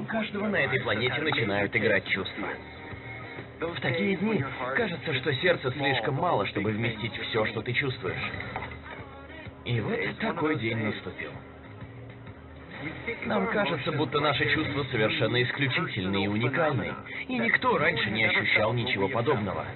У каждого на этой планете начинают играть чувства. В такие дни кажется, что сердце слишком мало, чтобы вместить все, что ты чувствуешь. И вот такой день наступил. Нам кажется, будто наши чувства совершенно исключительны и уникальны, и никто раньше не ощущал ничего подобного.